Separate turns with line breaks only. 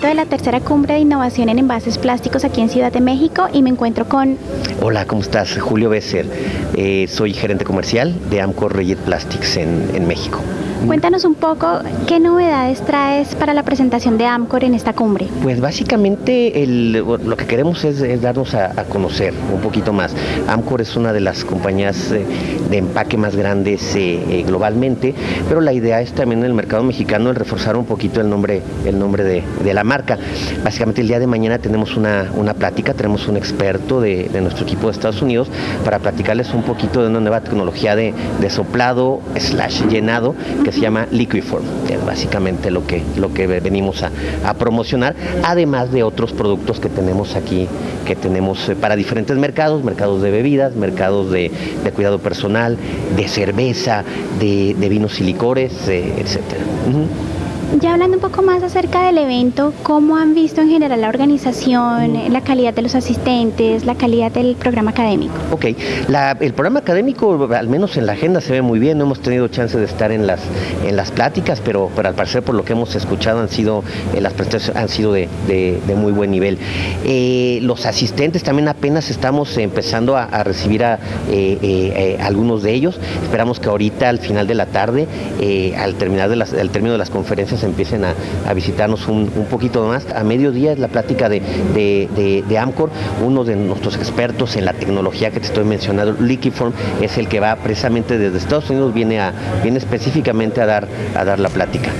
tercera cumbre de innovación en envases plásticos aquí en Ciudad de México y me encuentro con...
Hola, ¿cómo estás? Julio Besser. Eh, soy gerente comercial de Amcor Reyet Plastics en, en México.
Cuéntanos un poco qué novedades traes para la presentación de Amcor en esta cumbre.
Pues básicamente lo que queremos es, darnos a, conocer un poquito más. Amcor es una de las compañías eh, de empaque más grandes eh, eh, globalmente, pero la idea es también en el mercado mexicano el reforzar un poquito el nombre, el nombre de, la marca. Básicamente el día de mañana tenemos una, una plática, tenemos un experto de, nuestro equipo de Estados Unidos para platicarles un poquito de una nueva tecnología de, de soplado slash llenado se llama Liquiform, que es básicamente lo que, lo que venimos a, a, promocionar, además de otros productos que tenemos aquí, que tenemos eh, para diferentes mercados, mercados de bebidas, mercados de, de cuidado personal, de cerveza, de, de vinos y licores, eh, etcétera.
Ya hablando un poco más acerca del evento, ¿cómo han visto en general la organización, la calidad de los asistentes, la calidad del programa académico?
Ok, la, el programa académico, al menos en la agenda, se ve muy bien. No hemos tenido chance de estar en las, en las pláticas, pero, pero al parecer, por lo que hemos escuchado, han sido, eh, las presentaciones han sido de, de, de muy buen nivel. Eh, los asistentes también apenas estamos empezando a, a recibir a eh, eh algunos de ellos. Esperamos que ahorita, al final de la tarde, al, terminar de las, al término de las conferencias, empiecen a, visitarnos un, poquito más. A mediodía es la plática de, de, Amcor, uno de nuestros expertos en la tecnología que te estoy mencionando, Liquiform, es el que va precisamente desde Estados Unidos, viene, a, viene específicamente a dar, a dar la plática.